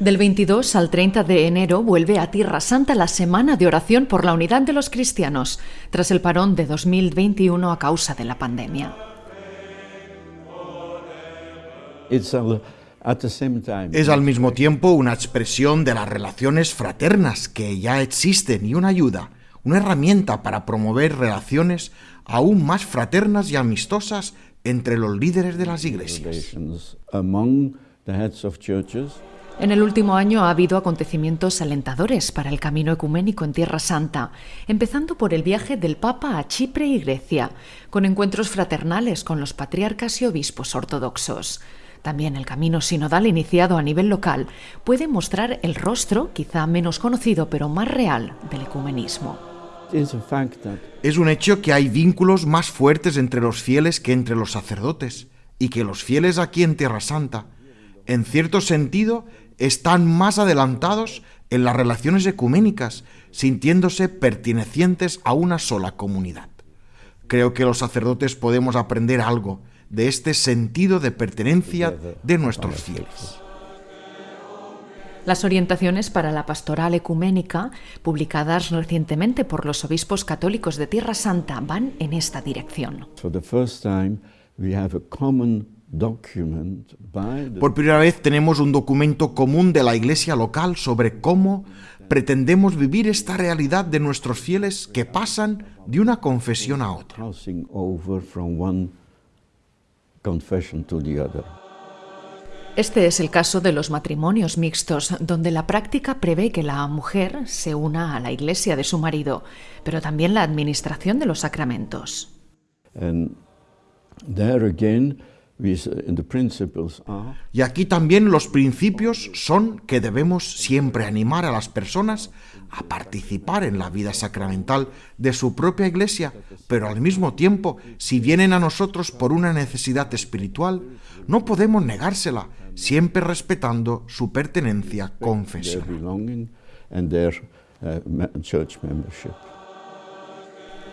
Del 22 al 30 de enero vuelve a Tierra Santa la Semana de Oración por la Unidad de los Cristianos, tras el parón de 2021 a causa de la pandemia. Es al mismo tiempo una expresión de las relaciones fraternas que ya existen y una ayuda, una herramienta para promover relaciones aún más fraternas y amistosas entre los líderes de las iglesias. En el último año ha habido acontecimientos alentadores para el camino ecuménico en Tierra Santa, empezando por el viaje del Papa a Chipre y Grecia, con encuentros fraternales con los patriarcas y obispos ortodoxos. También el camino sinodal iniciado a nivel local puede mostrar el rostro, quizá menos conocido pero más real, del ecumenismo. Es un hecho que hay vínculos más fuertes entre los fieles que entre los sacerdotes, y que los fieles aquí en Tierra Santa, en cierto sentido, están más adelantados en las relaciones ecuménicas, sintiéndose pertenecientes a una sola comunidad. Creo que los sacerdotes podemos aprender algo de este sentido de pertenencia de nuestros fieles. Las orientaciones para la pastoral ecuménica, publicadas recientemente por los obispos católicos de Tierra Santa, van en esta dirección. Por primera vez tenemos un documento común de la iglesia local sobre cómo pretendemos vivir esta realidad de nuestros fieles que pasan de una confesión a otra. Este es el caso de los matrimonios mixtos, donde la práctica prevé que la mujer se una a la iglesia de su marido, pero también la administración de los sacramentos. Y aquí también los principios son que debemos siempre animar a las personas a participar en la vida sacramental de su propia iglesia, pero al mismo tiempo, si vienen a nosotros por una necesidad espiritual, no podemos negársela, siempre respetando su pertenencia confesional.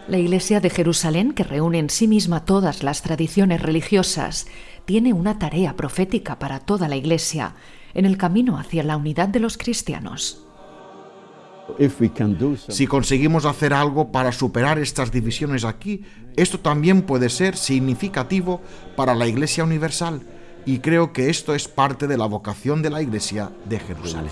La Iglesia de Jerusalén, que reúne en sí misma todas las tradiciones religiosas, tiene una tarea profética para toda la Iglesia en el camino hacia la unidad de los cristianos. Si conseguimos hacer algo para superar estas divisiones aquí, esto también puede ser significativo para la Iglesia Universal y creo que esto es parte de la vocación de la Iglesia de Jerusalén.